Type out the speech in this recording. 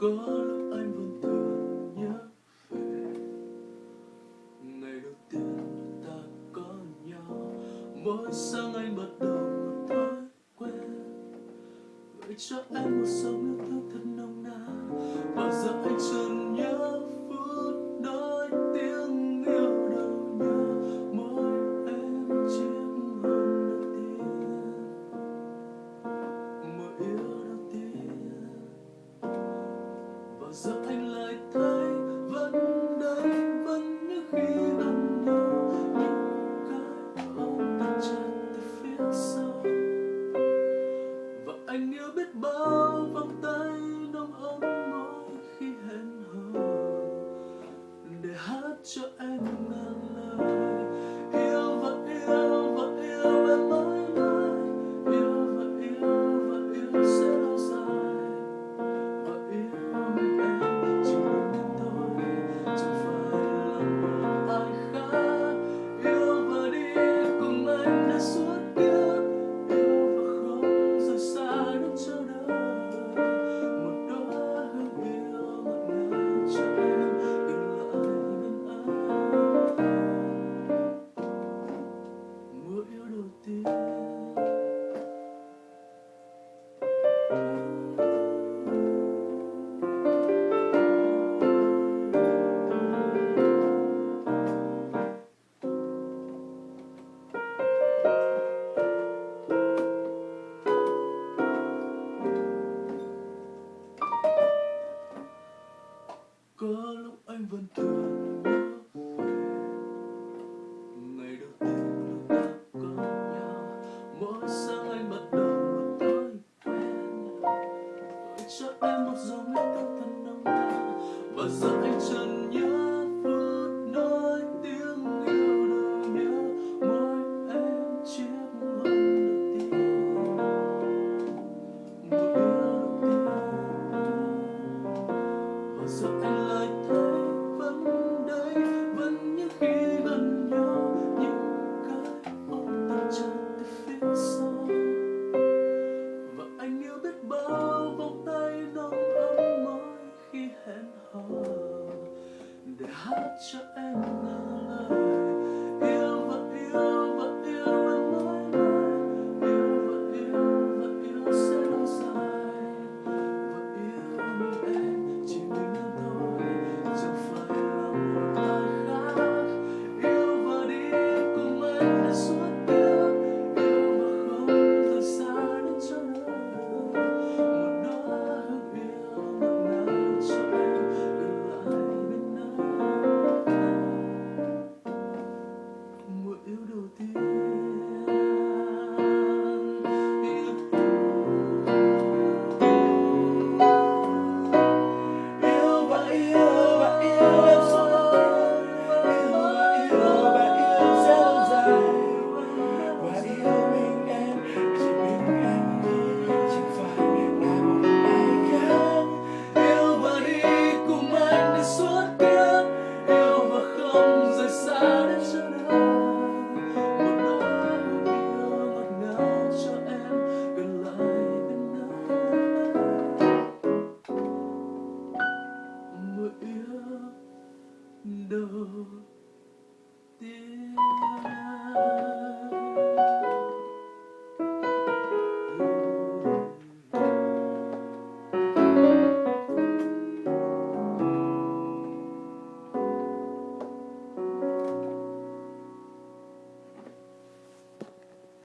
có lúc anh vẫn thường nhớ về. Ngày đầu tiên ta có nhau, mỗi sáng anh bắt đầu một thói quen. Gửi cho em một dòng nước thương thật nồng nàn. Bao giờ anh chưa yêu biết bao vòng tay nồng ấm mỗi khi hẹn hò. Để hát cho em có lúc anh vẫn thường nhớ? Về ngày đầu tiên lúc ta có nhau mỗi sáng anh bắt đầu một thói quen gửi cho em một dòng yêu thương thân nồng nàn và giờ anh my